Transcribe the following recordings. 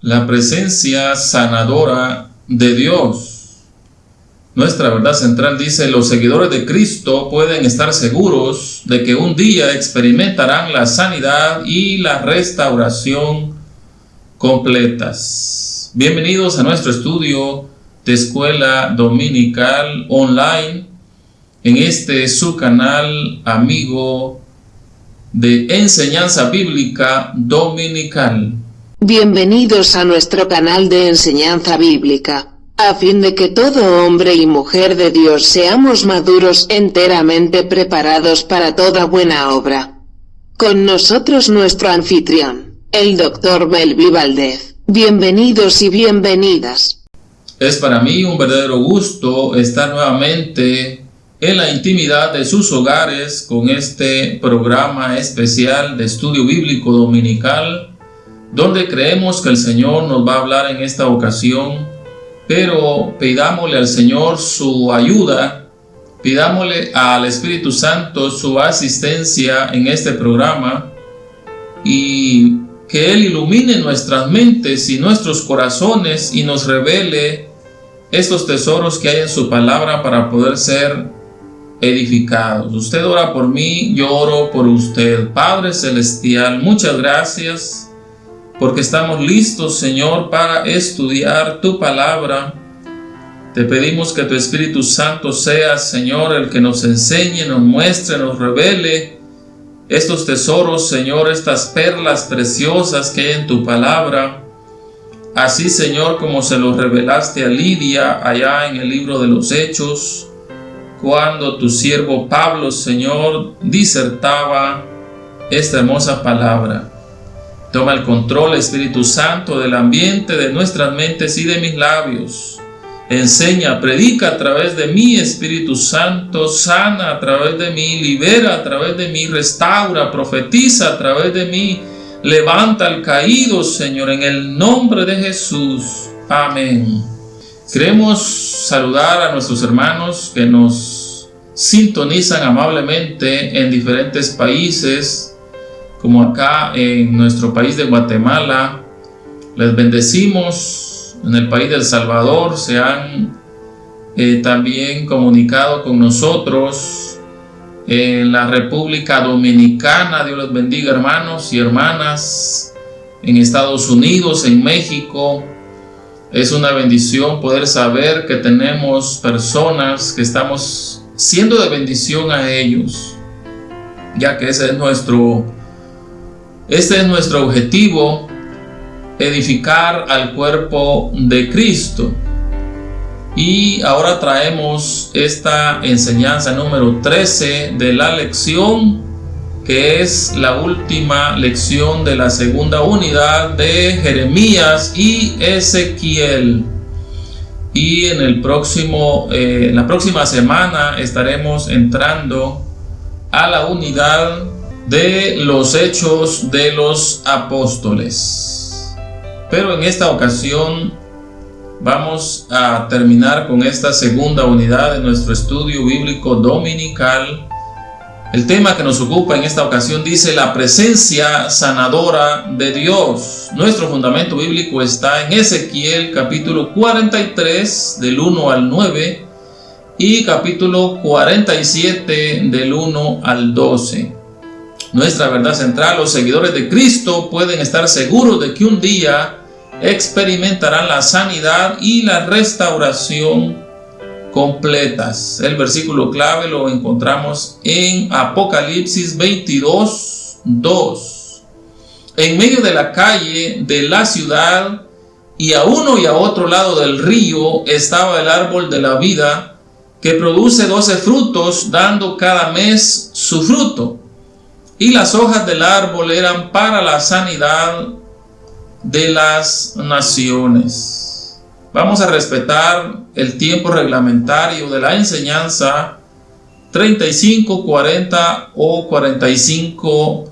la presencia sanadora de Dios. Nuestra verdad central dice, los seguidores de Cristo pueden estar seguros de que un día experimentarán la sanidad y la restauración completas. Bienvenidos a nuestro estudio de Escuela Dominical Online en este su canal amigo de enseñanza bíblica dominical. Bienvenidos a nuestro canal de enseñanza bíblica, a fin de que todo hombre y mujer de Dios seamos maduros enteramente preparados para toda buena obra. Con nosotros nuestro anfitrión, el Dr. Melvi Valdez. Bienvenidos y bienvenidas. Es para mí un verdadero gusto estar nuevamente en la intimidad de sus hogares con este programa especial de estudio bíblico dominical donde creemos que el Señor nos va a hablar en esta ocasión, pero pidámosle al Señor su ayuda, pidámosle al Espíritu Santo su asistencia en este programa y que Él ilumine nuestras mentes y nuestros corazones y nos revele estos tesoros que hay en su palabra para poder ser edificados. Usted ora por mí, yo oro por usted. Padre Celestial, muchas gracias porque estamos listos, Señor, para estudiar tu palabra. Te pedimos que tu Espíritu Santo sea, Señor, el que nos enseñe, nos muestre, nos revele estos tesoros, Señor, estas perlas preciosas que hay en tu palabra. Así, Señor, como se los revelaste a Lidia allá en el libro de los Hechos, cuando tu siervo Pablo, Señor, disertaba esta hermosa palabra. Toma el control, Espíritu Santo, del ambiente de nuestras mentes y de mis labios. Enseña, predica a través de mí, Espíritu Santo, sana a través de mí, libera a través de mí, restaura, profetiza a través de mí, levanta al caído, Señor, en el nombre de Jesús. Amén. Queremos saludar a nuestros hermanos que nos sintonizan amablemente en diferentes países como acá en nuestro país de Guatemala. Les bendecimos. En el país de El Salvador se han eh, también comunicado con nosotros. En la República Dominicana, Dios los bendiga hermanos y hermanas. En Estados Unidos, en México. Es una bendición poder saber que tenemos personas que estamos siendo de bendición a ellos, ya que ese es nuestro este es nuestro objetivo, edificar al cuerpo de Cristo. Y ahora traemos esta enseñanza número 13 de la lección, que es la última lección de la segunda unidad de Jeremías y Ezequiel. Y en el próximo, eh, la próxima semana estaremos entrando a la unidad de los hechos de los apóstoles. Pero en esta ocasión vamos a terminar con esta segunda unidad de nuestro estudio bíblico dominical. El tema que nos ocupa en esta ocasión dice la presencia sanadora de Dios. Nuestro fundamento bíblico está en Ezequiel capítulo 43 del 1 al 9 y capítulo 47 del 1 al 12 nuestra verdad central, los seguidores de Cristo pueden estar seguros de que un día experimentarán la sanidad y la restauración completas. El versículo clave lo encontramos en Apocalipsis 22, 2. En medio de la calle de la ciudad y a uno y a otro lado del río estaba el árbol de la vida que produce doce frutos, dando cada mes su fruto y las hojas del árbol eran para la sanidad de las naciones. Vamos a respetar el tiempo reglamentario de la enseñanza 35, 40 o 45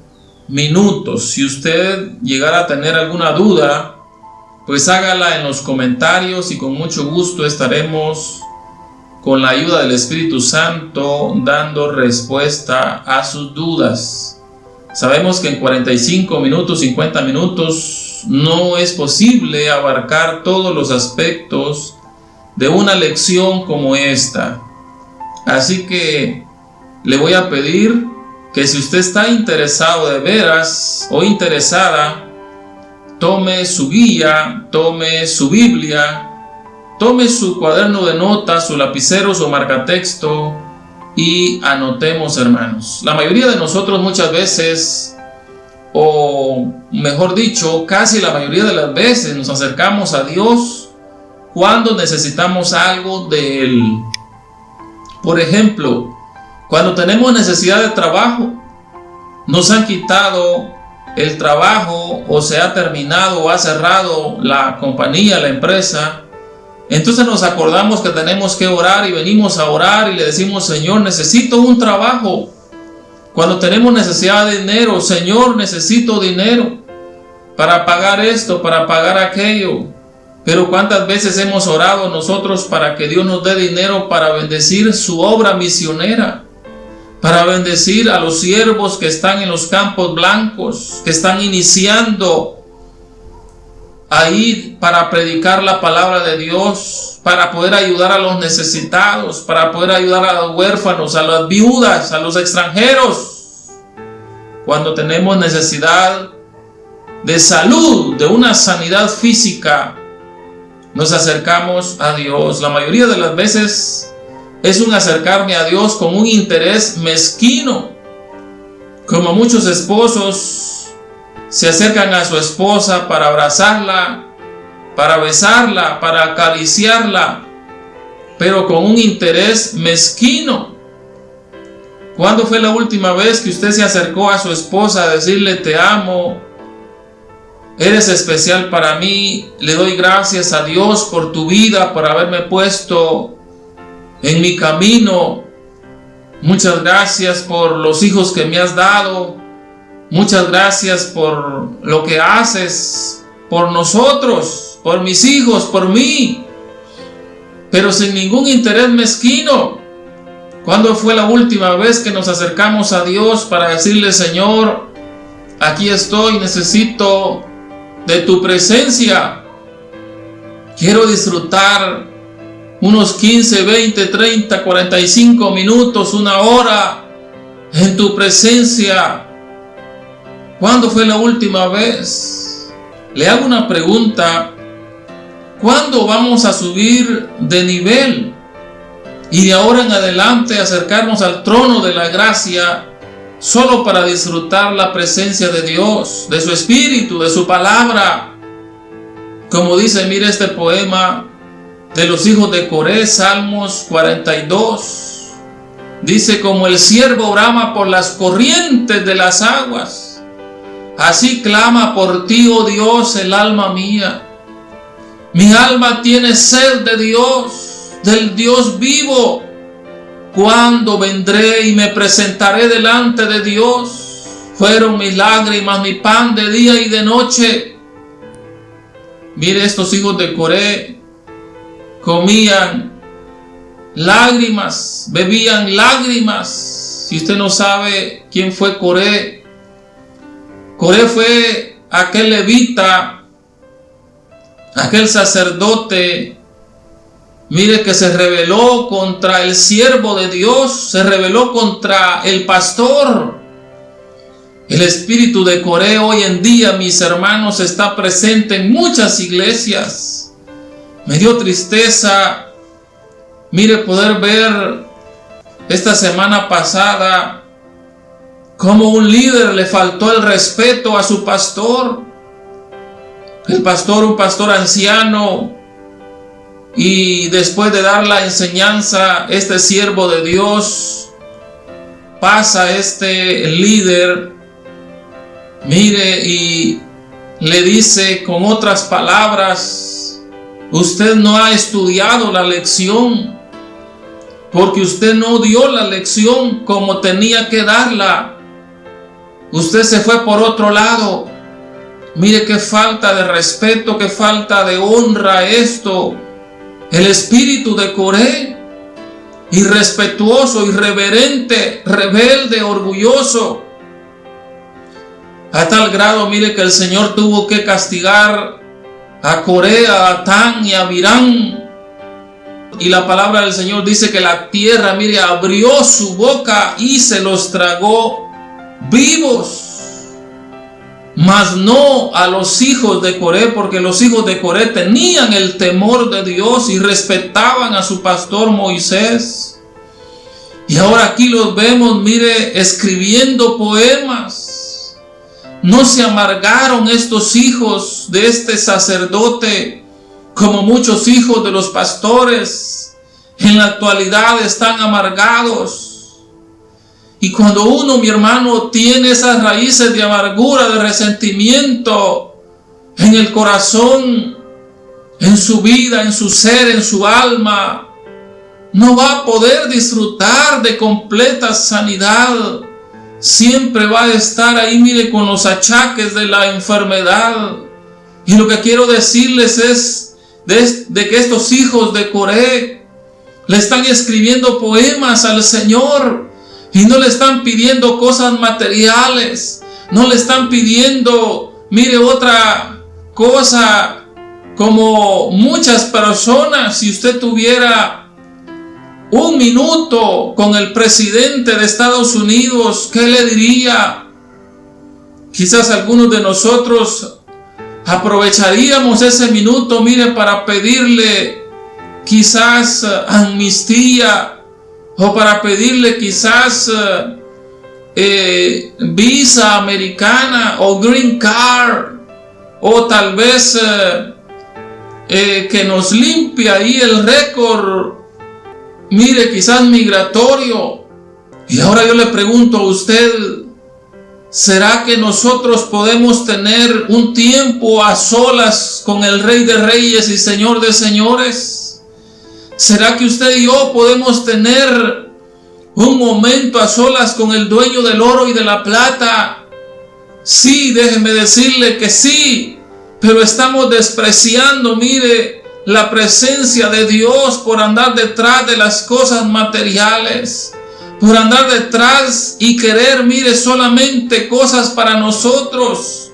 minutos. Si usted llegara a tener alguna duda, pues hágala en los comentarios y con mucho gusto estaremos con la ayuda del Espíritu Santo dando respuesta a sus dudas. Sabemos que en 45 minutos, 50 minutos no es posible abarcar todos los aspectos de una lección como esta. Así que le voy a pedir que si usted está interesado de veras o interesada, tome su guía, tome su Biblia, tome su cuaderno de notas, su lapicero, su marcatexto y anotemos hermanos. La mayoría de nosotros muchas veces, o mejor dicho, casi la mayoría de las veces nos acercamos a Dios cuando necesitamos algo de Él. Por ejemplo, cuando tenemos necesidad de trabajo, nos han quitado el trabajo o se ha terminado o ha cerrado la compañía, la empresa, entonces nos acordamos que tenemos que orar y venimos a orar y le decimos, Señor, necesito un trabajo. Cuando tenemos necesidad de dinero, Señor, necesito dinero para pagar esto, para pagar aquello. Pero cuántas veces hemos orado nosotros para que Dios nos dé dinero para bendecir su obra misionera para bendecir a los siervos que están en los campos blancos, que están iniciando ahí para predicar la palabra de Dios, para poder ayudar a los necesitados, para poder ayudar a los huérfanos, a las viudas, a los extranjeros. Cuando tenemos necesidad de salud, de una sanidad física, nos acercamos a Dios. La mayoría de las veces es un acercarme a Dios con un interés mezquino. Como muchos esposos se acercan a su esposa para abrazarla, para besarla, para acariciarla, pero con un interés mezquino. ¿Cuándo fue la última vez que usted se acercó a su esposa a decirle te amo? Eres especial para mí, le doy gracias a Dios por tu vida, por haberme puesto en mi camino. Muchas gracias por los hijos que me has dado. Muchas gracias por lo que haces por nosotros, por mis hijos, por mí. Pero sin ningún interés mezquino. ¿Cuándo fue la última vez que nos acercamos a Dios para decirle, Señor, aquí estoy, necesito de tu presencia? Quiero disfrutar unos 15, 20, 30, 45 minutos, una hora en tu presencia. ¿Cuándo fue la última vez? Le hago una pregunta. ¿Cuándo vamos a subir de nivel? Y de ahora en adelante acercarnos al trono de la gracia solo para disfrutar la presencia de Dios, de su Espíritu, de su palabra. Como dice, mire este poema, de los hijos de Coré, Salmos 42. Dice, como el siervo brama por las corrientes de las aguas, así clama por ti, oh Dios, el alma mía. Mi alma tiene sed de Dios, del Dios vivo. Cuando vendré y me presentaré delante de Dios, fueron mis lágrimas, mi pan de día y de noche. Mire estos hijos de Coré, comían lágrimas, bebían lágrimas. Si usted no sabe quién fue Coré, Coré fue aquel levita, aquel sacerdote, mire que se rebeló contra el siervo de Dios, se rebeló contra el pastor. El espíritu de Coré hoy en día, mis hermanos, está presente en muchas iglesias me dio tristeza, mire, poder ver esta semana pasada cómo un líder le faltó el respeto a su pastor. El pastor, un pastor anciano, y después de dar la enseñanza, este siervo de Dios pasa este líder, mire, y le dice con otras palabras, Usted no ha estudiado la lección porque usted no dio la lección como tenía que darla. Usted se fue por otro lado. Mire qué falta de respeto, qué falta de honra esto. El espíritu de Coré, irrespetuoso, irreverente, rebelde, orgulloso. A tal grado, mire que el Señor tuvo que castigar a Corea, a Tan y a Virán. Y la palabra del Señor dice que la tierra, mire, abrió su boca y se los tragó vivos. Mas no a los hijos de Coré, porque los hijos de Coré tenían el temor de Dios y respetaban a su pastor Moisés. Y ahora aquí los vemos, mire, escribiendo poemas. No se amargaron estos hijos de este sacerdote como muchos hijos de los pastores en la actualidad están amargados y cuando uno, mi hermano, tiene esas raíces de amargura, de resentimiento en el corazón, en su vida, en su ser, en su alma, no va a poder disfrutar de completa sanidad. Siempre va a estar ahí, mire, con los achaques de la enfermedad. Y lo que quiero decirles es de, que estos hijos de Coré le están escribiendo poemas al Señor y no le están pidiendo cosas materiales. No le están pidiendo, mire, otra cosa como muchas personas. Si usted tuviera un minuto con el presidente de Estados Unidos, ¿qué le diría? Quizás algunos de nosotros aprovecharíamos ese minuto, mire, para pedirle quizás amnistía o para pedirle quizás eh, eh, visa americana o green card o tal vez eh, que nos limpie ahí el récord, mire quizás migratorio. Y ahora yo le pregunto a usted, ¿será que nosotros podemos tener un tiempo a solas con el Rey de Reyes y Señor de Señores? ¿Será que usted y yo podemos tener un momento a solas con el dueño del oro y de la plata? Sí, déjeme decirle que sí, pero estamos despreciando, mire, la presencia de Dios por andar detrás de las cosas materiales, por andar detrás y querer, mire, solamente cosas para nosotros.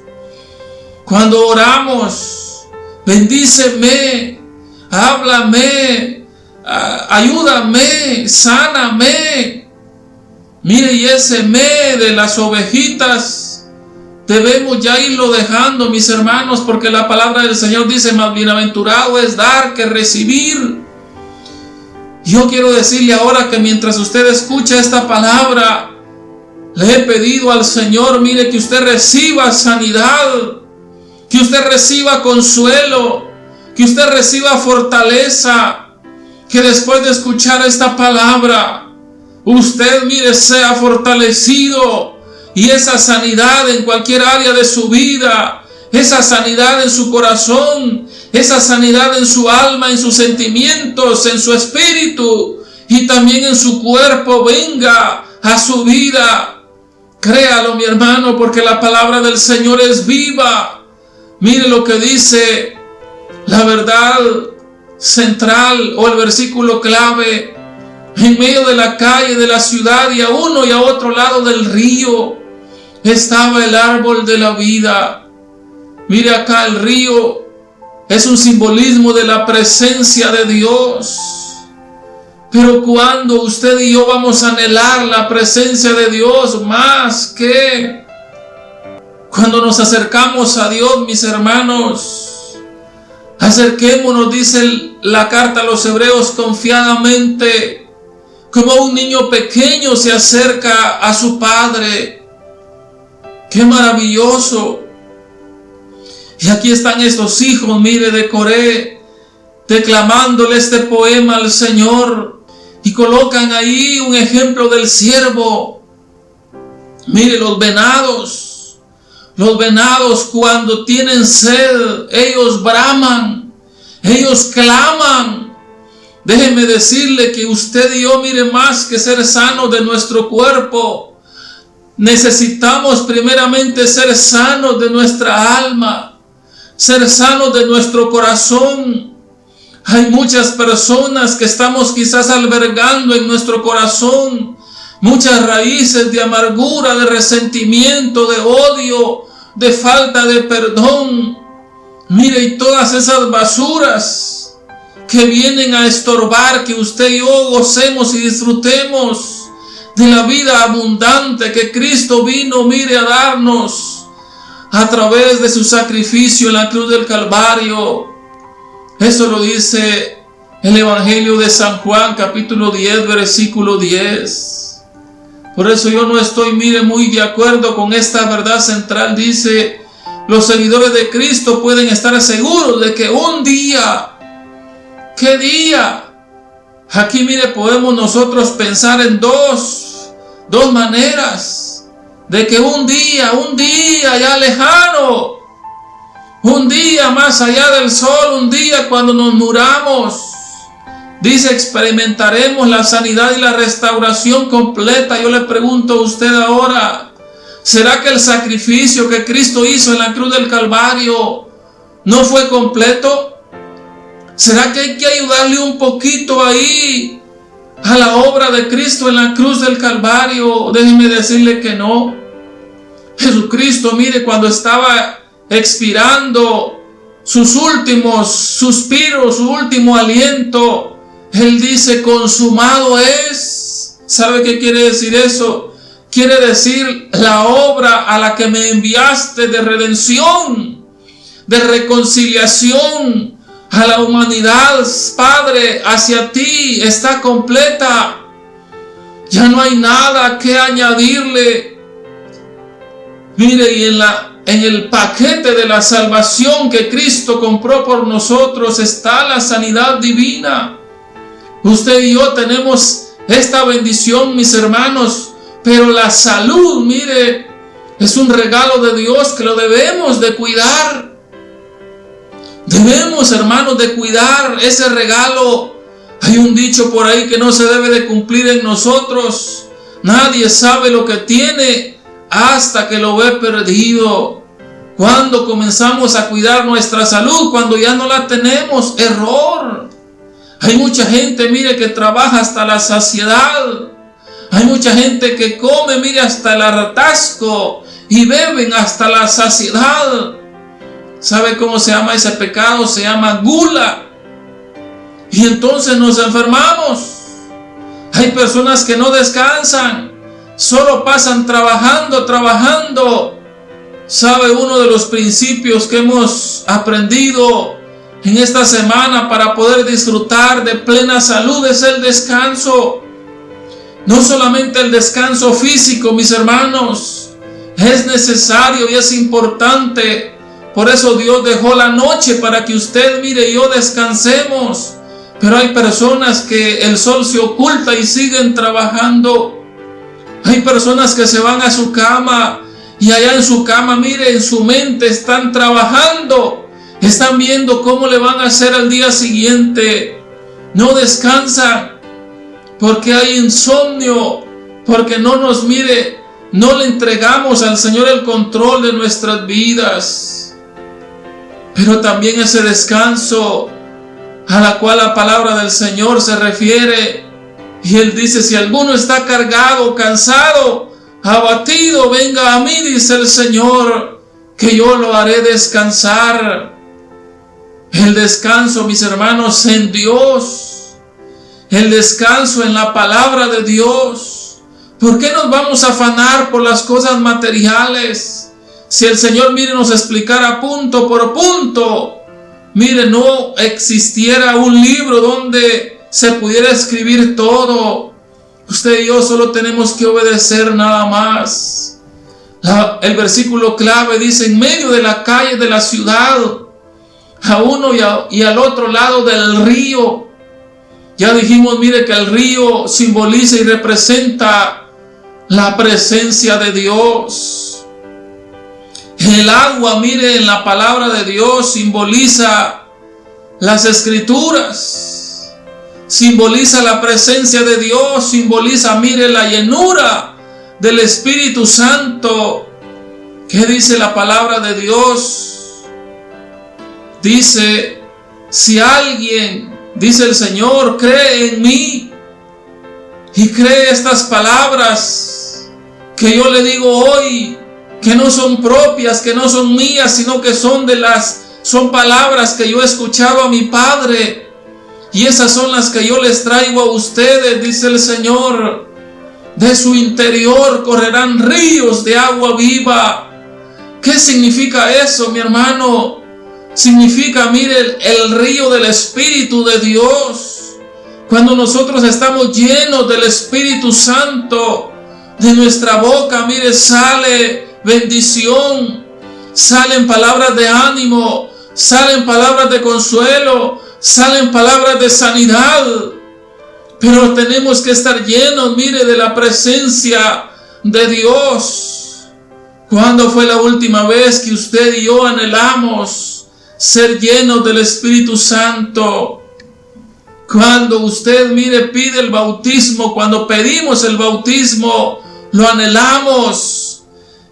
Cuando oramos, bendíceme, háblame, ayúdame, sáname. Mire, y ese me de las ovejitas debemos ya irlo dejando, mis hermanos, porque la palabra del Señor dice, más bienaventurado es dar que recibir. Yo quiero decirle ahora que mientras usted escucha esta palabra, le he pedido al Señor, mire, que usted reciba sanidad, que usted reciba consuelo, que usted reciba fortaleza, que después de escuchar esta palabra, usted, mire, sea fortalecido y esa sanidad en cualquier área de su vida, esa sanidad en su corazón, esa sanidad en su alma, en sus sentimientos, en su espíritu y también en su cuerpo venga a su vida. Créalo, mi hermano, porque la palabra del Señor es viva. Mire lo que dice la verdad central o el versículo clave en medio de la calle de la ciudad y a uno y a otro lado del río estaba el árbol de la vida. Mire acá el río es un simbolismo de la presencia de Dios. Pero cuando usted y yo vamos a anhelar la presencia de Dios más que cuando nos acercamos a Dios, mis hermanos, Acerquémonos, dice la carta a los hebreos, confiadamente, como un niño pequeño se acerca a su padre. ¡Qué maravilloso! Y aquí están estos hijos, mire, de Coré, declamándole este poema al Señor. Y colocan ahí un ejemplo del siervo. Mire los venados los venados cuando tienen sed, ellos braman, ellos claman. Déjeme decirle que usted y yo, mire más que ser sanos de nuestro cuerpo. Necesitamos primeramente ser sanos de nuestra alma, ser sanos de nuestro corazón. Hay muchas personas que estamos quizás albergando en nuestro corazón muchas raíces de amargura, de resentimiento, de odio, de falta de perdón. Mire, y todas esas basuras que vienen a estorbar que usted y yo gocemos y disfrutemos de la vida abundante que Cristo vino, mire, a darnos a través de su sacrificio en la cruz del Calvario. Eso lo dice el Evangelio de San Juan, capítulo 10, versículo 10. Por eso yo no estoy, mire, muy de acuerdo con esta verdad central. Dice, los seguidores de Cristo pueden estar seguros de que un día, ¿qué día? Aquí, mire, podemos nosotros pensar en dos, dos maneras de que un día, un día ya lejano, un día más allá del sol, un día cuando nos muramos, dice experimentaremos la sanidad y la restauración completa. Yo le pregunto a usted ahora, ¿será que el sacrificio que Cristo hizo en la cruz del Calvario no fue completo? ¿Será que hay que ayudarle un poquito ahí a la obra de Cristo en la cruz del Calvario? Déjeme decirle que no. Jesucristo, mire, cuando estaba expirando sus últimos suspiros, su último aliento, Él dice, consumado es. ¿Sabe qué quiere decir eso? Quiere decir la obra a la que me enviaste de redención, de reconciliación a la humanidad, Padre, hacia ti está completa. Ya no hay nada que añadirle Mire, y en, la, en el paquete de la salvación que Cristo compró por nosotros está la sanidad divina. Usted y yo tenemos esta bendición, mis hermanos, pero la salud, mire, es un regalo de Dios que lo debemos de cuidar. Debemos, hermanos, de cuidar ese regalo. Hay un dicho por ahí que no se debe de cumplir en nosotros. Nadie sabe lo que tiene hasta que lo ve perdido. Cuando comenzamos a cuidar nuestra salud, cuando ya no la tenemos, error. Hay mucha gente, mire, que trabaja hasta la saciedad. Hay mucha gente que come, mire, hasta el hartasco y beben hasta la saciedad. ¿Sabe cómo se llama ese pecado? Se llama gula. Y entonces nos enfermamos. Hay personas que no descansan solo pasan trabajando, trabajando. ¿Sabe uno de los principios que hemos aprendido en esta semana para poder disfrutar de plena salud es el descanso? No solamente el descanso físico, mis hermanos, es necesario y es importante. Por eso Dios dejó la noche para que usted, mire, y yo descansemos. Pero hay personas que el sol se oculta y siguen trabajando. Hay personas que se van a su cama y allá en su cama, mire, en su mente están trabajando. Están viendo cómo le van a hacer al día siguiente. No descansan porque hay insomnio, porque no nos mire, no le entregamos al Señor el control de nuestras vidas. Pero también ese descanso a la cual la palabra del Señor se refiere y él dice, si alguno está cargado, cansado, abatido, venga a mí, dice el Señor, que yo lo haré descansar. El descanso, mis hermanos, en Dios. El descanso en la palabra de Dios. ¿Por qué nos vamos a afanar por las cosas materiales? Si el Señor, mire, nos explicara punto por punto. Mire, no existiera un libro donde se pudiera escribir todo. Usted y yo solo tenemos que obedecer nada más. el versículo clave dice, en medio de la calle de la ciudad, a uno y, y al otro lado del río. Ya dijimos, mire que el río simboliza y representa la presencia de Dios. El agua, mire, en la palabra de Dios simboliza las escrituras simboliza la presencia de Dios, simboliza, mire, la llenura del Espíritu Santo. ¿Qué dice la palabra de Dios? Dice, si alguien, dice el Señor, cree en mí y cree estas palabras que yo le digo hoy, que no son propias, que no son mías, sino que son de las, son palabras que yo he escuchado a mi Padre. Y esas son las que yo les traigo a ustedes, dice el Señor. De su interior correrán ríos de agua viva. ¿Qué significa eso, mi hermano? Significa, mire, el, río del Espíritu de Dios. Cuando nosotros estamos llenos del Espíritu Santo, de nuestra boca, mire, sale bendición, salen palabras de ánimo, salen palabras de consuelo, salen palabras de sanidad. Pero tenemos que estar llenos, mire, de la presencia de Dios. ¿Cuándo fue la última vez que usted y yo anhelamos ser llenos del Espíritu Santo? Cuando usted, mire, pide el bautismo, cuando pedimos el bautismo, lo anhelamos.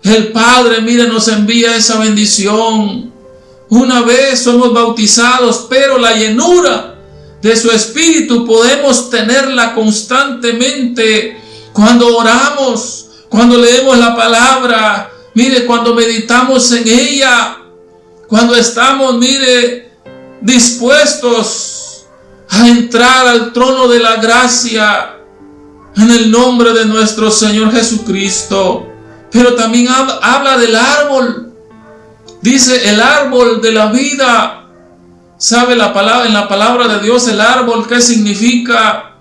El Padre, mire, nos envía esa bendición. Una vez somos bautizados, pero la llenura de su Espíritu podemos tenerla constantemente cuando oramos, cuando leemos la palabra, mire, cuando meditamos en ella, cuando estamos, mire, dispuestos a entrar al trono de la gracia en el nombre de nuestro Señor Jesucristo. Pero también habla del árbol. Dice el árbol de la vida. ¿Sabe la palabra, en la palabra de Dios el árbol qué significa?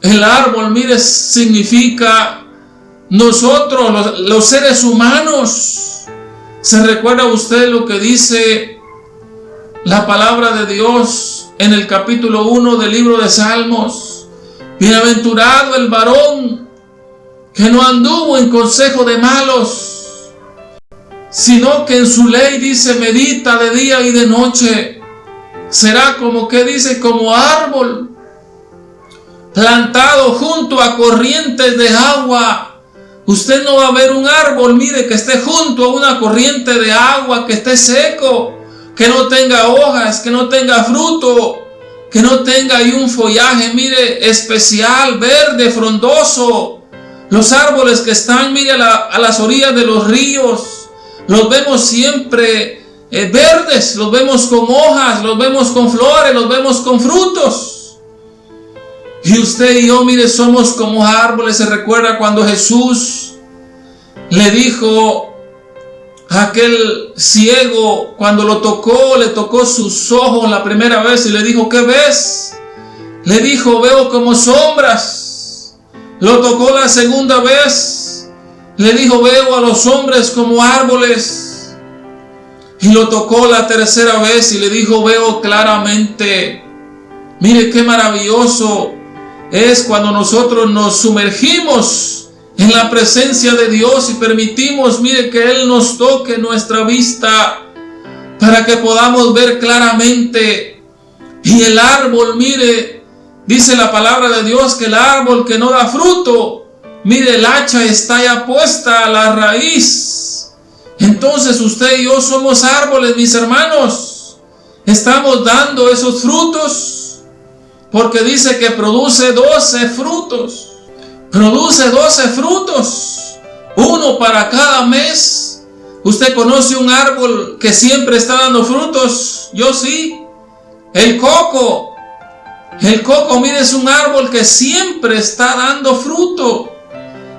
El árbol, mire, significa nosotros, los, los seres humanos. ¿Se recuerda usted lo que dice la palabra de Dios en el capítulo 1 del libro de Salmos? Bienaventurado el varón que no anduvo en consejo de malos, sino que en su ley dice medita de día y de noche. Será como que dice como árbol plantado junto a corrientes de agua. Usted no va a ver un árbol, mire, que esté junto a una corriente de agua, que esté seco, que no tenga hojas, que no tenga fruto, que no tenga ahí un follaje, mire, especial, verde, frondoso. Los árboles que están, mire, a, las orillas de los ríos, los vemos siempre eh, verdes, los vemos con hojas, los vemos con flores, los vemos con frutos. Y usted y yo, mire, somos como árboles. Se recuerda cuando Jesús le dijo a aquel ciego, cuando lo tocó, le tocó sus ojos la primera vez y le dijo, ¿qué ves? Le dijo, veo como sombras. Lo tocó la segunda vez. Le dijo, veo a los hombres como árboles. Y lo tocó la tercera vez y le dijo, veo claramente. Mire qué maravilloso es cuando nosotros nos sumergimos en la presencia de Dios y permitimos, mire, que Él nos toque nuestra vista para que podamos ver claramente. Y el árbol, mire, Dice la palabra de Dios que el árbol que no da fruto, mire el hacha está ya puesta a la raíz. Entonces usted y yo somos árboles, mis hermanos. Estamos dando esos frutos porque dice que produce 12 frutos. Produce 12 frutos, uno para cada mes. ¿Usted conoce un árbol que siempre está dando frutos? Yo sí. El coco el coco, mire, es un árbol que siempre está dando fruto.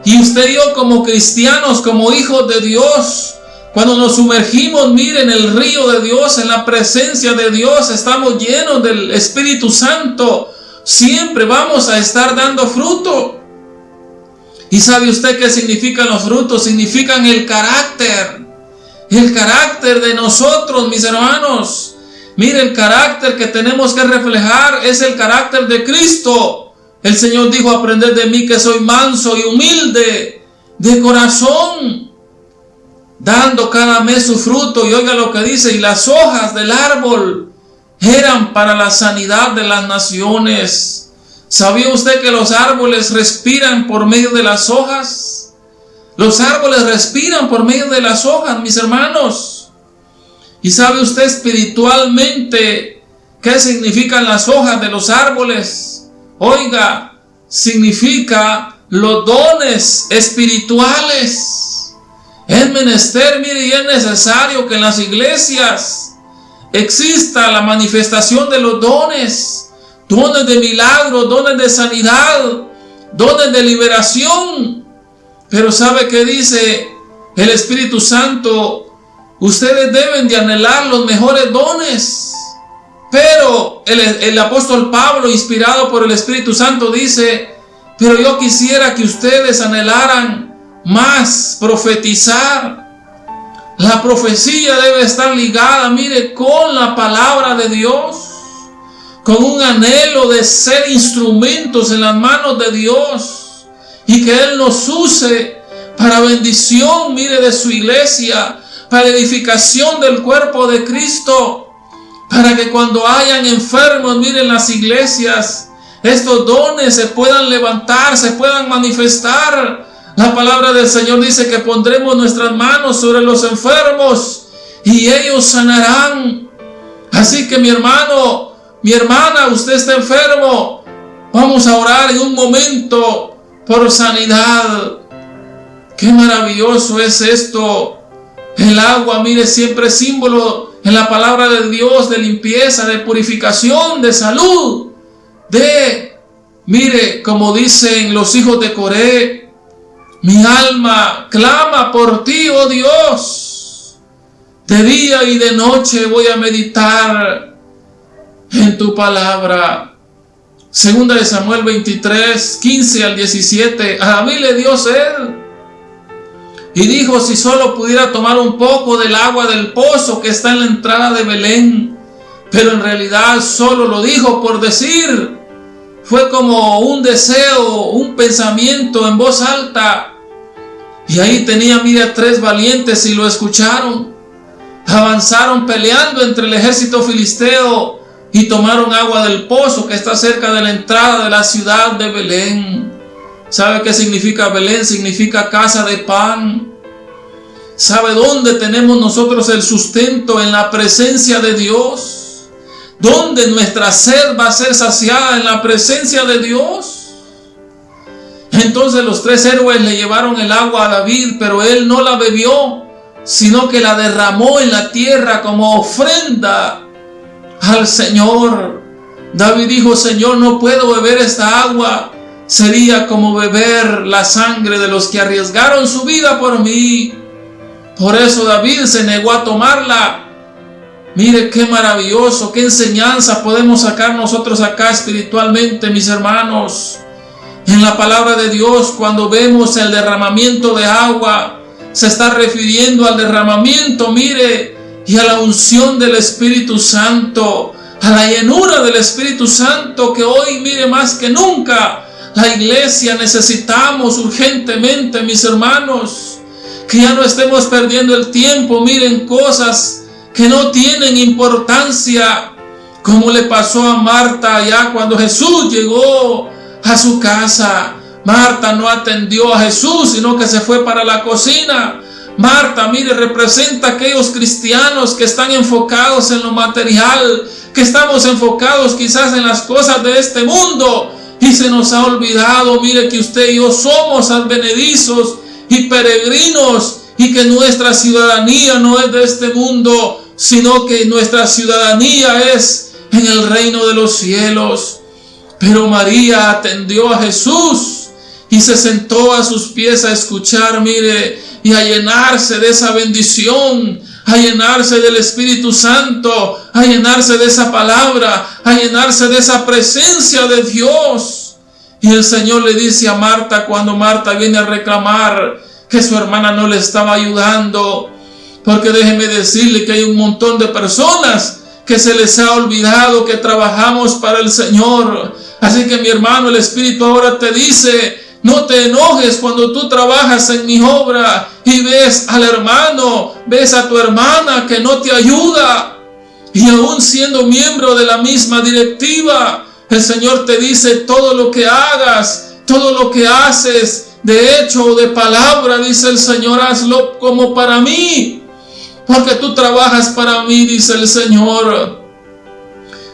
Y usted y yo como cristianos, como hijos de Dios, cuando nos sumergimos, mire, en el río de Dios, en la presencia de Dios, estamos llenos del Espíritu Santo. Siempre vamos a estar dando fruto. ¿Y sabe usted qué significan los frutos? Significan el carácter. El carácter de nosotros, mis hermanos. Mire, el carácter que tenemos que reflejar es el carácter de Cristo. El Señor dijo, aprended de mí que soy manso y humilde de corazón, dando cada mes su fruto. Y oiga lo que dice, y las hojas del árbol eran para la sanidad de las naciones. ¿Sabía usted que los árboles respiran por medio de las hojas? Los árboles respiran por medio de las hojas, mis hermanos. ¿Y sabe usted espiritualmente qué significan las hojas de los árboles? Oiga, significa los dones espirituales. Es menester, mire, y es necesario que en las iglesias exista la manifestación de los dones, dones de milagro, dones de sanidad, dones de liberación. Pero ¿sabe qué dice el Espíritu Santo? Ustedes deben de anhelar los mejores dones. Pero el, el, apóstol Pablo, inspirado por el Espíritu Santo, dice, pero yo quisiera que ustedes anhelaran más profetizar. La profecía debe estar ligada, mire, con la palabra de Dios, con un anhelo de ser instrumentos en las manos de Dios y que Él nos use para bendición, mire, de su iglesia, para edificación del cuerpo de Cristo, para que cuando hayan enfermos, miren las iglesias, estos dones se puedan levantar, se puedan manifestar. La palabra del Señor dice que pondremos nuestras manos sobre los enfermos y ellos sanarán. Así que mi hermano, mi hermana, usted está enfermo. Vamos a orar en un momento por sanidad. Qué maravilloso es esto. El agua, mire, siempre símbolo en la palabra de Dios de limpieza, de purificación, de salud de, mire, como dicen los hijos de Coré, mi alma clama por ti, oh Dios. De día y de noche voy a meditar en tu palabra. Segunda de Samuel 23, 15 al 17. A mí le dio sed. Y dijo, si solo pudiera tomar un poco del agua del pozo que está en la entrada de Belén. Pero en realidad solo lo dijo por decir fue como un deseo, un pensamiento en voz alta. Y ahí tenía, mira, tres valientes y lo escucharon. Avanzaron peleando entre el ejército filisteo y tomaron agua del pozo que está cerca de la entrada de la ciudad de Belén. ¿Sabe qué significa Belén? Significa casa de pan. ¿Sabe dónde tenemos nosotros el sustento? En la presencia de Dios donde nuestra sed va a ser saciada en la presencia de Dios. Entonces los tres héroes le llevaron el agua a David, pero él no la bebió, sino que la derramó en la tierra como ofrenda al Señor. David dijo, Señor, no puedo beber esta agua. Sería como beber la sangre de los que arriesgaron su vida por mí. Por eso David se negó a tomarla Mire qué maravilloso, qué enseñanza podemos sacar nosotros acá espiritualmente, mis hermanos. En la palabra de Dios, cuando vemos el derramamiento de agua, se está refiriendo al derramamiento, mire, y a la unción del Espíritu Santo, a la llenura del Espíritu Santo que hoy, mire, más que nunca, la iglesia necesitamos urgentemente, mis hermanos, que ya no estemos perdiendo el tiempo, miren, cosas que no tienen importancia, como le pasó a Marta allá cuando Jesús llegó a su casa. Marta no atendió a Jesús, sino que se fue para la cocina. Marta, mire, representa a aquellos cristianos que están enfocados en lo material, que estamos enfocados quizás en las cosas de este mundo y se nos ha olvidado, mire que usted y yo somos advenedizos y peregrinos y que nuestra ciudadanía no es de este mundo, sino que nuestra ciudadanía es en el reino de los cielos. Pero María atendió a Jesús y se sentó a sus pies a escuchar, mire, y a llenarse de esa bendición, a llenarse del Espíritu Santo, a llenarse de esa palabra, a llenarse de esa presencia de Dios. Y el Señor le dice a Marta cuando Marta viene a reclamar que su hermana no le estaba ayudando, porque déjeme decirle que hay un montón de personas que se les ha olvidado que trabajamos para el Señor. Así que mi hermano, el Espíritu ahora te dice, no te enojes cuando tú trabajas en mi obra y ves al hermano, ves a tu hermana que no te ayuda. Y aún siendo miembro de la misma directiva, el Señor te dice todo lo que hagas, todo lo que haces, de hecho o de palabra, dice el Señor, hazlo como para mí porque tú trabajas para mí, dice el Señor.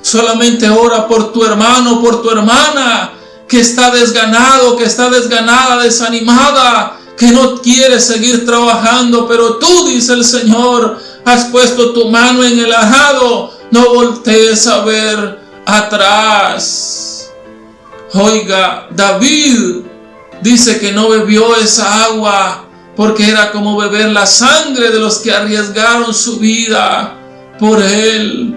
Solamente ora por tu hermano, por tu hermana, que está desganado, que está desganada, desanimada, que no quieres seguir trabajando, pero tú, dice el Señor, has puesto tu mano en el ajado, no voltees a ver atrás. Oiga, David dice que no bebió esa agua porque era como beber la sangre de los que arriesgaron su vida por él.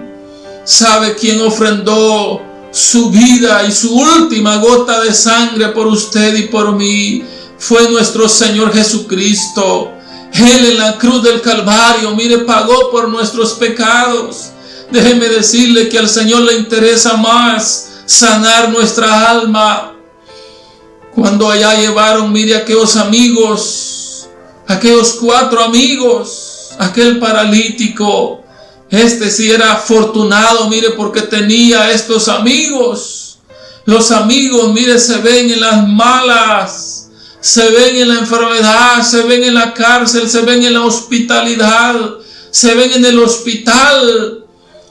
¿Sabe quién ofrendó su vida y su última gota de sangre por usted y por mí? Fue nuestro Señor Jesucristo. Él en la cruz del Calvario, mire, pagó por nuestros pecados. Déjeme decirle que al Señor le interesa más sanar nuestra alma. Cuando allá llevaron, mire, aquellos amigos, aquellos cuatro amigos, aquel paralítico, este sí era afortunado, mire, porque tenía estos amigos. Los amigos, mire, se ven en las malas, se ven en la enfermedad, se ven en la cárcel, se ven en la hospitalidad, se ven en el hospital,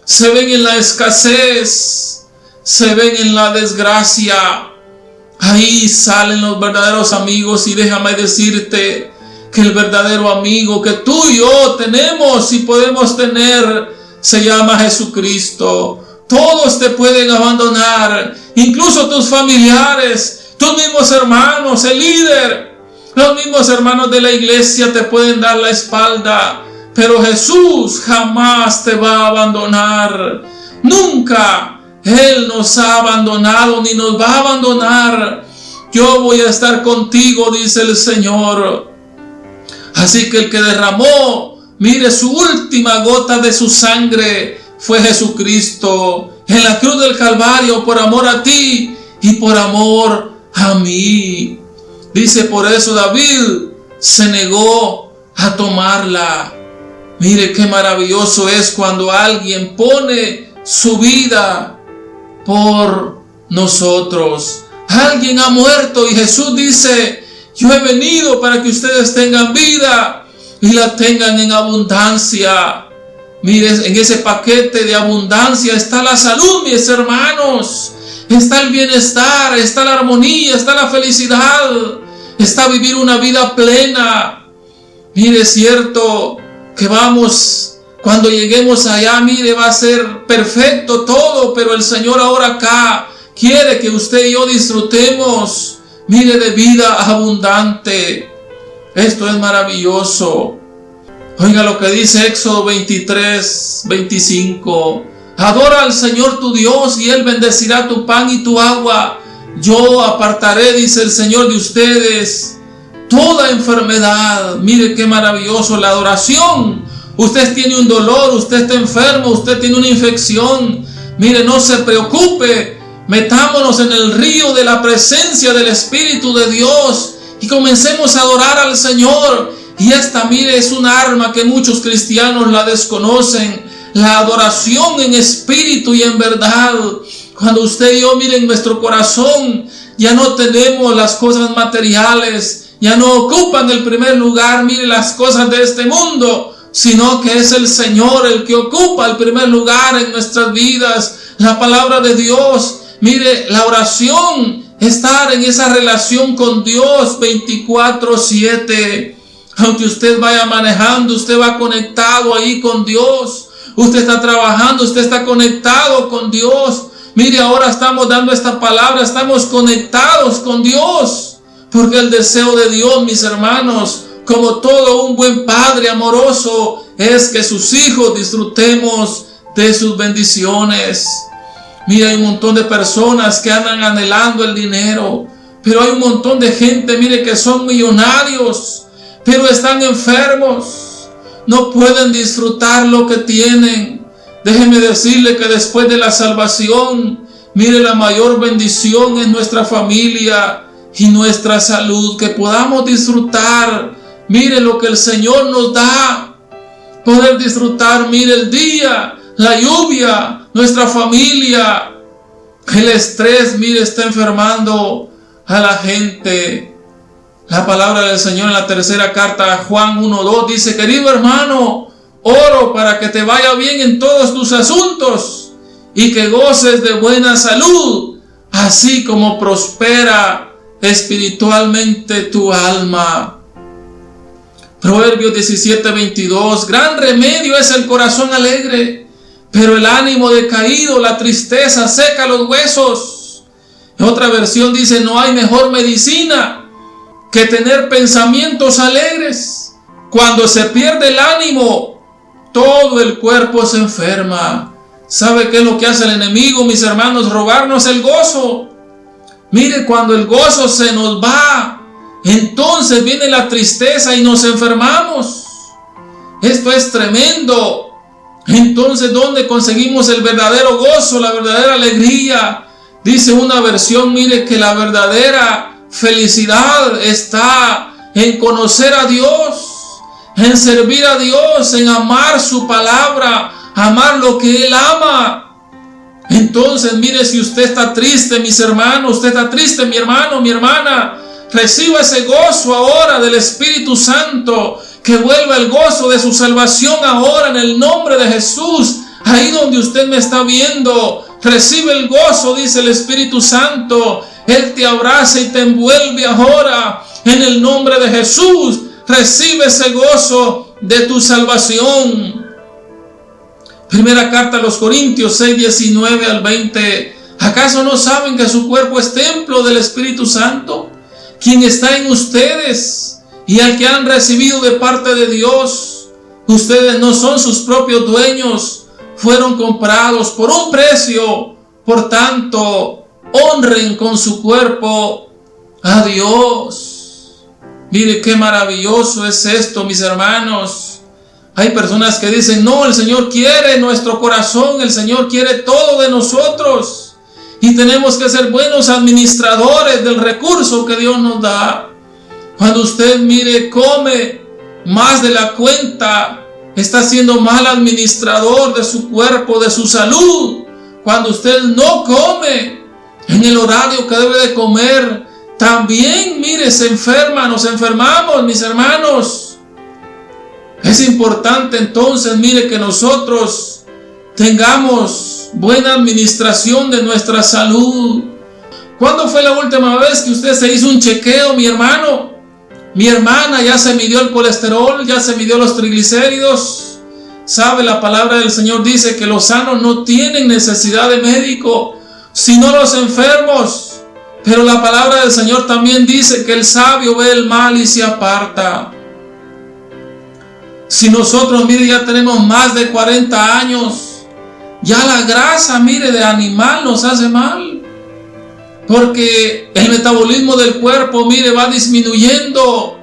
se ven en la escasez, se ven en la desgracia. Ahí salen los verdaderos amigos y déjame decirte que el verdadero amigo que tú y yo tenemos y podemos tener se llama Jesucristo. Todos te pueden abandonar, incluso tus familiares, tus mismos hermanos, el líder, los mismos hermanos de la iglesia te pueden dar la espalda, pero Jesús jamás te va a abandonar. Nunca él nos ha abandonado ni nos va a abandonar. Yo voy a estar contigo, dice el Señor. Así que el que derramó, mire, su última gota de su sangre fue Jesucristo en la cruz del Calvario por amor a ti y por amor a mí. Dice por eso David se negó a tomarla. Mire qué maravilloso es cuando alguien pone su vida por nosotros. Alguien ha muerto y Jesús dice, yo he venido para que ustedes tengan vida y la tengan en abundancia. Mire, en ese paquete de abundancia está la salud, mis hermanos. Está el bienestar, está la armonía, está la felicidad. Está vivir una vida plena. Mire, es cierto que vamos, cuando lleguemos allá, mire, va a ser perfecto todo, pero el Señor ahora acá quiere que usted y yo disfrutemos, mire, de vida abundante. Esto es maravilloso. Oiga lo que dice Éxodo 23, 25. Adora al Señor tu Dios y Él bendecirá tu pan y tu agua. Yo apartaré, dice el Señor de ustedes, toda enfermedad. Mire qué maravilloso la adoración. Usted tiene un dolor, usted está enfermo, usted tiene una infección. Mire, no se preocupe. Metámonos en el río de la presencia del Espíritu de Dios y comencemos a adorar al Señor. Y esta, mire, es un arma que muchos cristianos la desconocen. La adoración en espíritu y en verdad. Cuando usted y yo, mire, en nuestro corazón, ya no tenemos las cosas materiales, ya no ocupan el primer lugar, mire, las cosas de este mundo, sino que es el Señor el que ocupa el primer lugar en nuestras vidas. La palabra de Dios, mire, la oración estar en esa relación con Dios 24-7. Aunque usted vaya manejando, usted va conectado ahí con Dios. Usted está trabajando, usted está conectado con Dios. Mire, ahora estamos dando esta palabra, estamos conectados con Dios. Porque el deseo de Dios, mis hermanos, como todo un buen padre amoroso, es que sus hijos disfrutemos de sus bendiciones. Mira, hay un montón de personas que andan anhelando el dinero, pero hay un montón de gente, mire, que son millonarios, pero están enfermos, no pueden disfrutar lo que tienen. Déjeme decirle que después de la salvación, mire, la mayor bendición es nuestra familia y nuestra salud, que podamos disfrutar, mire lo que el Señor nos da, poder disfrutar, mire el día, la lluvia, nuestra familia, el estrés, mire, está enfermando a la gente. La palabra del Señor en la tercera carta, Juan 1.2, dice, querido hermano, oro para que te vaya bien en todos tus asuntos y que goces de buena salud, así como prospera espiritualmente tu alma. Proverbios 17, 22. Gran remedio es el corazón alegre, pero el ánimo decaído, la tristeza seca los huesos. Otra versión dice, no hay mejor medicina que tener pensamientos alegres. Cuando se pierde el ánimo, todo el cuerpo se enferma. ¿Sabe qué es lo que hace el enemigo, mis hermanos? Robarnos el gozo. Mire, cuando el gozo se nos va, entonces viene la tristeza y nos enfermamos. Esto es tremendo. Entonces, ¿dónde conseguimos el verdadero gozo, la verdadera alegría? Dice una versión, mire que la verdadera felicidad está en conocer a Dios, en servir a Dios, en amar su palabra, amar lo que Él ama. Entonces, mire, si usted está triste, mis hermanos, usted está triste, mi hermano, mi hermana, reciba ese gozo ahora del Espíritu Santo, que vuelva el gozo de su salvación ahora en el nombre de Jesús. Ahí donde usted me está viendo, recibe el gozo, dice el Espíritu Santo. Él te abraza y te envuelve ahora en el nombre de Jesús. Recibe ese gozo de tu salvación. Primera carta a los Corintios 6, 19 al 20. ¿Acaso no saben que su cuerpo es templo del Espíritu Santo? Quien está en ustedes y al que han recibido de parte de Dios. Ustedes no son sus propios dueños, fueron comprados por un precio. Por tanto, honren con su cuerpo a Dios. Mire qué maravilloso es esto, mis hermanos. Hay personas que dicen, no, el Señor quiere nuestro corazón, el Señor quiere todo de nosotros. Y tenemos que ser buenos administradores del recurso que Dios nos da. Cuando usted mire, come más de la cuenta, está siendo mal administrador de su cuerpo, de su salud. Cuando usted no come en el horario que debe de comer, también, mire, se enferma, nos enfermamos, mis hermanos. Es importante entonces, mire, que nosotros tengamos buena administración de nuestra salud. ¿Cuándo fue la última vez que usted se hizo un chequeo, mi hermano? Mi hermana ya se midió el colesterol, ya se midió los triglicéridos. Sabe, la palabra del Señor dice que los sanos no tienen necesidad de médico, sino los enfermos. Pero la palabra del Señor también dice que el sabio ve el mal y se aparta. Si nosotros, mire, ya tenemos más de 40 años, ya la grasa, mire, de animal nos hace mal. Porque el metabolismo del cuerpo, mire, va disminuyendo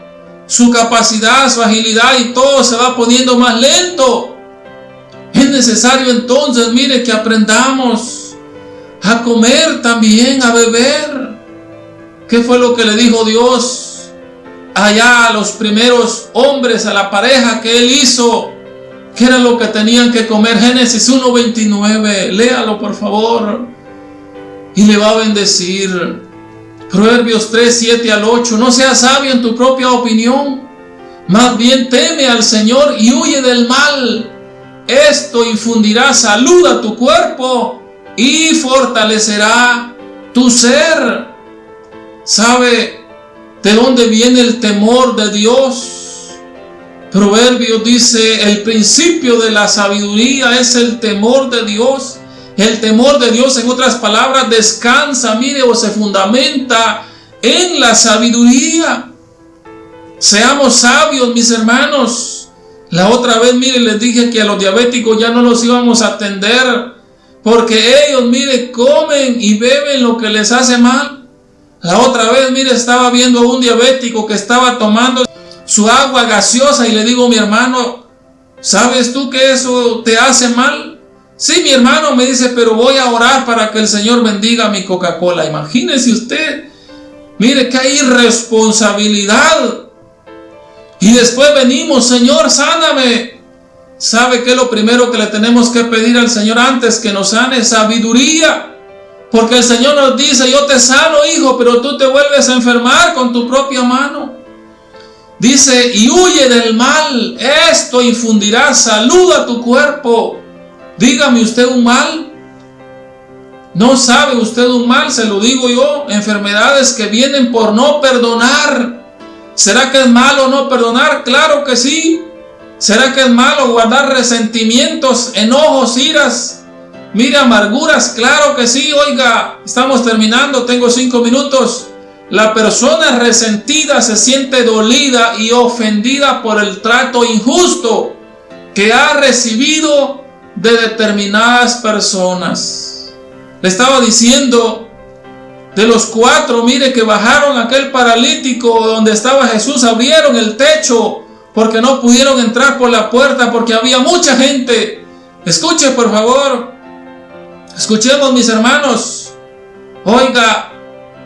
su capacidad, su agilidad y todo se va poniendo más lento. Es necesario entonces, mire, que aprendamos a comer también, a beber. ¿Qué fue lo que le dijo Dios allá a los primeros hombres, a la pareja que él hizo, que era lo que tenían que comer. Génesis 1.29, léalo por favor. Y le va a bendecir. Proverbios 3, 7 al 8. No seas sabio en tu propia opinión. Más bien teme al Señor y huye del mal. Esto infundirá salud a tu cuerpo y fortalecerá tu ser. ¿Sabe? ¿De dónde viene el temor de Dios? Proverbios dice, el principio de la sabiduría es el temor de Dios. El temor de Dios, en otras palabras, descansa, mire, o se fundamenta en la sabiduría. Seamos sabios, mis hermanos. La otra vez, mire, les dije que a los diabéticos ya no los íbamos a atender porque ellos, mire, comen y beben lo que les hace mal. La otra vez, mire, estaba viendo a un diabético que estaba tomando su agua gaseosa y le digo, mi hermano, ¿sabes tú que eso te hace mal? Sí, mi hermano me dice, pero voy a orar para que el Señor bendiga mi Coca-Cola. Imagínese usted, mire que irresponsabilidad. Y después venimos, Señor, sáname. ¿Sabe qué es lo primero que le tenemos que pedir al Señor antes que nos sane? Sabiduría. Porque el Señor nos dice, yo te sano, hijo, pero tú te vuelves a enfermar con tu propia mano. Dice, y huye del mal, esto infundirá salud a tu cuerpo. Dígame usted un mal. No sabe usted un mal, se lo digo yo. Enfermedades que vienen por no perdonar. ¿Será que es malo no perdonar? Claro que sí. ¿Será que es malo guardar resentimientos, enojos, iras? Mire, amarguras, claro que sí. Oiga, estamos terminando, tengo cinco minutos. La persona resentida se siente dolida y ofendida por el trato injusto que ha recibido de determinadas personas. Le estaba diciendo de los cuatro, mire que bajaron aquel paralítico donde estaba Jesús, abrieron el techo porque no pudieron entrar por la puerta porque había mucha gente. Escuche por favor, escuchemos mis hermanos. Oiga,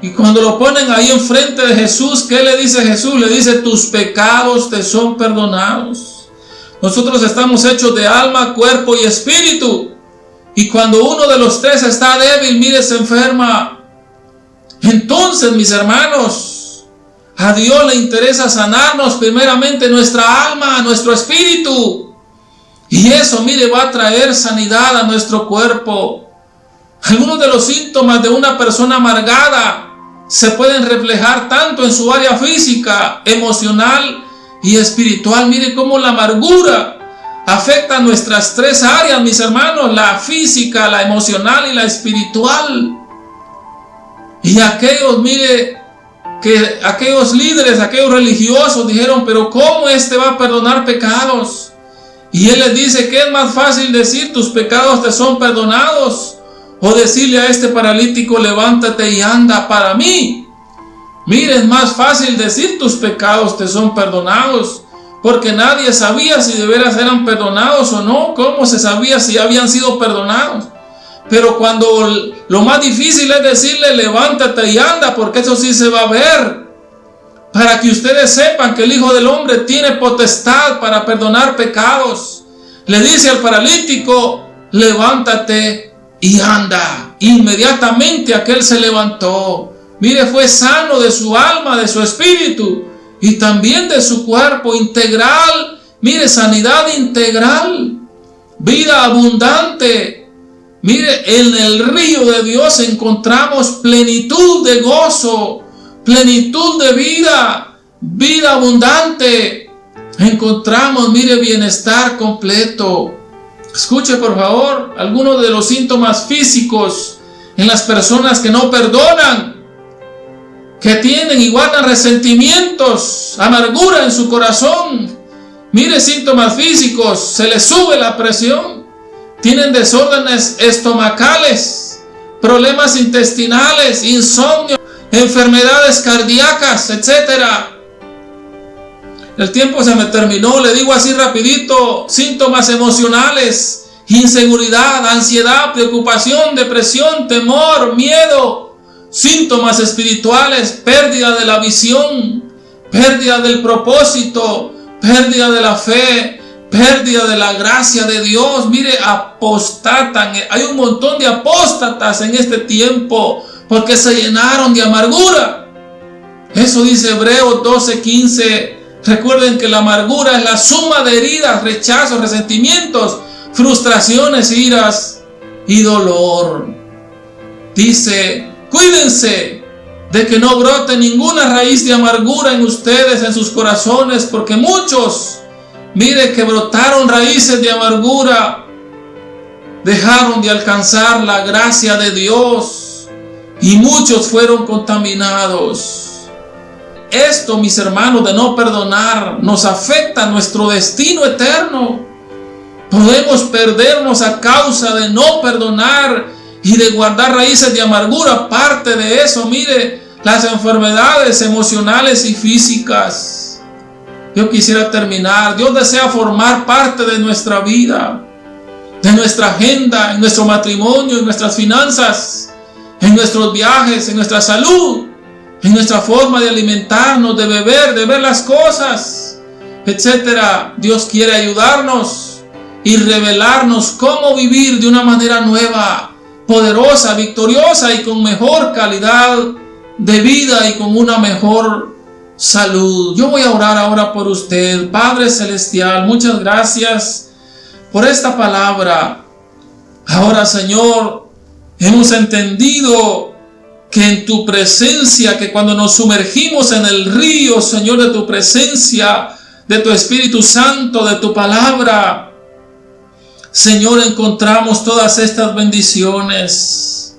y cuando lo ponen ahí enfrente de Jesús, ¿qué le dice Jesús? Le dice, tus pecados te son perdonados. Nosotros estamos hechos de alma, cuerpo y espíritu. Y cuando uno de los tres está débil, mire, se enferma. Entonces, mis hermanos, a Dios le interesa sanarnos primeramente nuestra alma, nuestro espíritu. Y eso, mire, va a traer sanidad a nuestro cuerpo. Algunos de los síntomas de una persona amargada se pueden reflejar tanto en su área física, emocional y espiritual. Mire cómo la amargura afecta nuestras tres áreas, mis hermanos, la física, la emocional y la espiritual. Y aquellos, mire, que aquellos líderes, aquellos religiosos dijeron, pero ¿cómo este va a perdonar pecados? Y él les dice que es más fácil decir, tus pecados te son perdonados. O decirle a este paralítico, levántate y anda para mí. Mire, es más fácil decir, tus pecados te son perdonados. Porque nadie sabía si de veras eran perdonados o no. ¿Cómo se sabía si habían sido perdonados? Pero cuando lo más difícil es decirle levántate y anda, porque eso sí se va a ver. Para que ustedes sepan que el Hijo del Hombre tiene potestad para perdonar pecados. Le dice al paralítico, levántate y anda. Inmediatamente aquel se levantó. Mire, fue sano de su alma, de su espíritu y también de su cuerpo integral. Mire, sanidad integral, vida abundante, Mire, en el río de Dios encontramos plenitud de gozo, plenitud de vida, vida abundante. Encontramos, mire, bienestar completo. Escuche por favor algunos de los síntomas físicos en las personas que no perdonan, que tienen y resentimientos, amargura en su corazón. Mire síntomas físicos, se les sube la presión, tienen desórdenes estomacales, problemas intestinales, insomnio, enfermedades cardíacas, etc. El tiempo se me terminó, le digo así rapidito, síntomas emocionales, inseguridad, ansiedad, preocupación, depresión, temor, miedo, síntomas espirituales, pérdida de la visión, pérdida del propósito, pérdida de la fe, pérdida de la gracia de Dios. Mire, apostatan. Hay un montón de apóstatas en este tiempo porque se llenaron de amargura. Eso dice Hebreos 12:15. Recuerden que la amargura es la suma de heridas, rechazos, resentimientos, frustraciones, iras y dolor. Dice, cuídense de que no brote ninguna raíz de amargura en ustedes, en sus corazones, porque muchos Mire que brotaron raíces de amargura, dejaron de alcanzar la gracia de Dios y muchos fueron contaminados. Esto, mis hermanos, de no perdonar nos afecta nuestro destino eterno. Podemos perdernos a causa de no perdonar y de guardar raíces de amargura. Parte de eso, mire, las enfermedades emocionales y físicas. Yo quisiera terminar. Dios desea formar parte de nuestra vida, de nuestra agenda, en nuestro matrimonio, en nuestras finanzas, en nuestros viajes, en nuestra salud, en nuestra forma de alimentarnos, de beber, de ver las cosas, etcétera. Dios quiere ayudarnos y revelarnos cómo vivir de una manera nueva, poderosa, victoriosa y con mejor calidad de vida y con una mejor salud. Yo voy a orar ahora por usted. Padre Celestial, muchas gracias por esta palabra. Ahora, Señor, hemos entendido que en tu presencia, que cuando nos sumergimos en el río, Señor, de tu presencia, de tu Espíritu Santo, de tu palabra, Señor, encontramos todas estas bendiciones.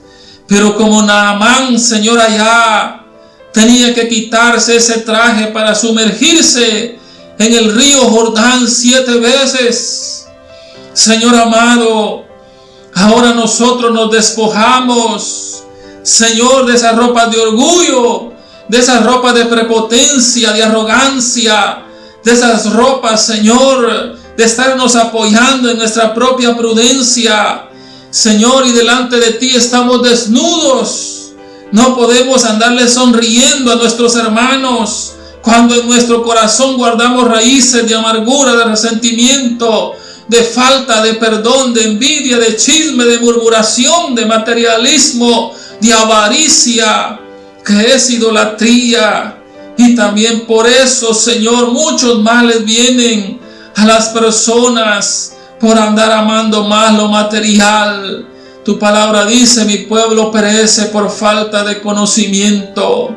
Pero como Naamán, Señor, allá tenía que quitarse ese traje para sumergirse en el río Jordán siete veces. Señor amado, ahora nosotros nos despojamos Señor, de esa ropa de orgullo, de esa ropa de prepotencia, de arrogancia, de esas ropas, Señor, de estarnos apoyando en nuestra propia prudencia. Señor, y delante de ti estamos desnudos. No podemos andarle sonriendo a nuestros hermanos cuando en nuestro corazón guardamos raíces de amargura, de resentimiento, de falta de perdón, de envidia, de chisme, de murmuración, de materialismo, de avaricia, que es idolatría. Y también por eso, Señor, muchos males vienen a las personas por andar amando más lo material. Tu palabra dice, mi pueblo perece por falta de conocimiento.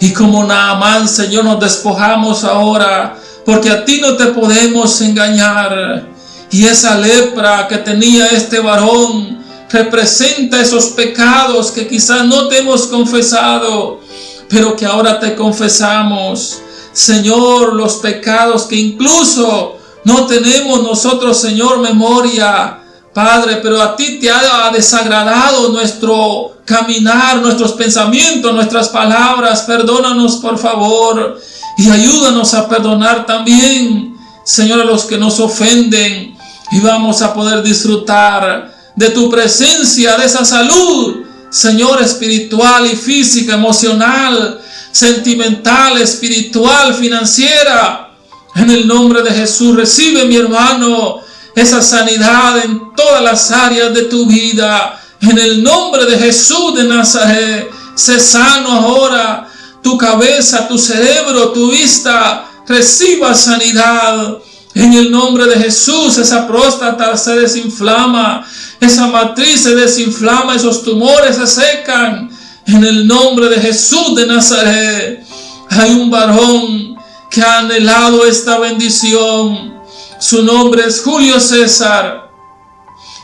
Y como Naamán, Señor, nos despojamos ahora, porque a ti no te podemos engañar. Y esa lepra que tenía este varón, representa esos pecados que quizás no te hemos confesado, pero que ahora te confesamos. Señor, los pecados que incluso no tenemos nosotros, Señor, memoria. Padre, pero a ti te ha desagradado nuestro caminar, nuestros pensamientos, nuestras palabras. Perdónanos, por favor, y ayúdanos a perdonar también, Señor, a los que nos ofenden. Y vamos a poder disfrutar de tu presencia, de esa salud, Señor, espiritual y física, emocional, sentimental, espiritual, financiera. En el nombre de Jesús, recibe mi hermano esa sanidad en todas las áreas de tu vida. En el nombre de Jesús de Nazaret, sé sano ahora. Tu cabeza, tu cerebro, tu vista, reciba sanidad. En el nombre de Jesús, esa próstata se desinflama, esa matriz se desinflama, esos tumores se secan. En el nombre de Jesús de Nazaret, hay un varón que ha anhelado esta bendición. Su nombre es Julio César.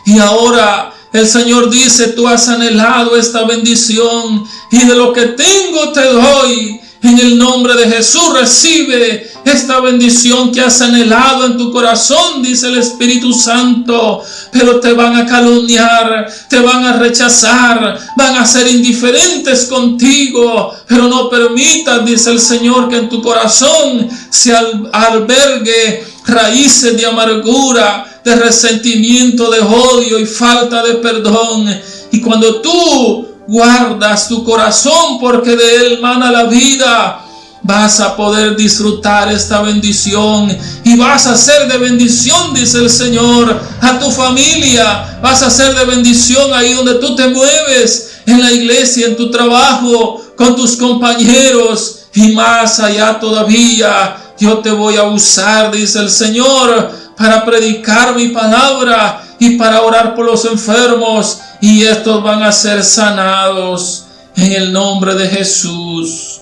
Y ahora el Señor dice, tú has anhelado esta bendición y de lo que tengo te doy. En el nombre de Jesús recibe esta bendición que has anhelado en tu corazón, dice el Espíritu Santo. Pero te van a calumniar, te van a rechazar, van a ser indiferentes contigo. Pero no permitas, dice el Señor, que en tu corazón se albergue raíces de amargura, de resentimiento, de odio y falta de perdón. Y cuando tú guardas tu corazón porque de él mana la vida, vas a poder disfrutar esta bendición y vas a ser de bendición, dice el Señor, a tu familia, vas a ser de bendición ahí donde tú te mueves, en la iglesia, en tu trabajo, con tus compañeros y más allá todavía. Yo te voy a usar, dice el Señor, para predicar mi palabra y para orar por los enfermos y estos van a ser sanados en el nombre de Jesús.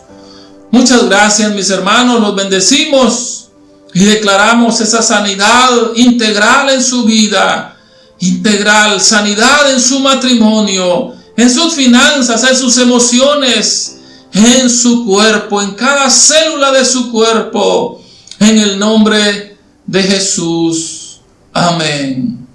Muchas gracias mis hermanos, los bendecimos y declaramos esa sanidad integral en su vida, integral, sanidad en su matrimonio, en sus finanzas, en sus emociones, en su cuerpo, en cada célula de su cuerpo, en el nombre de Jesús. Amén.